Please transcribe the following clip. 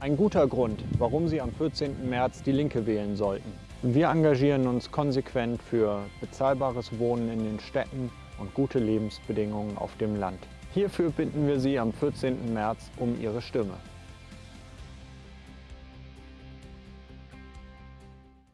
Ein guter Grund, warum Sie am 14. März die Linke wählen sollten. Wir engagieren uns konsequent für bezahlbares Wohnen in den Städten und gute Lebensbedingungen auf dem Land. Hierfür bitten wir Sie am 14. März um Ihre Stimme.